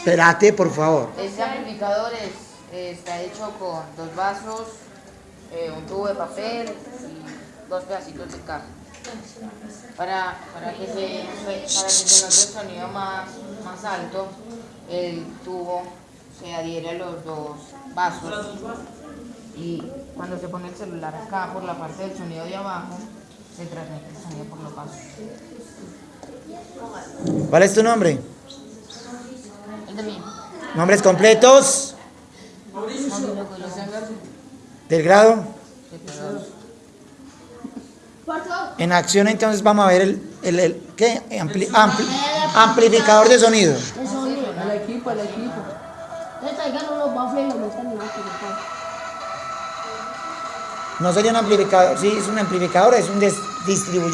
Espérate, por favor. Este amplificador es, está hecho con dos vasos, eh, un tubo de papel y dos pedacitos de caja. Para, para, que, se, para que se note el sonido más, más alto, el tubo se adhiere a los dos vasos y cuando se pone el celular acá por la parte del sonido de abajo, se transmite el sonido por los vasos. ¿Cuál es tu nombre? ¿Nombres completos? ¿Del grado? En acción entonces vamos a ver el, el, ¿qué? Ampli- ampli- amplificador de sonido. El equipo, el equipo. No sería un amplificador, sí, es un amplificador, es un distribuidor.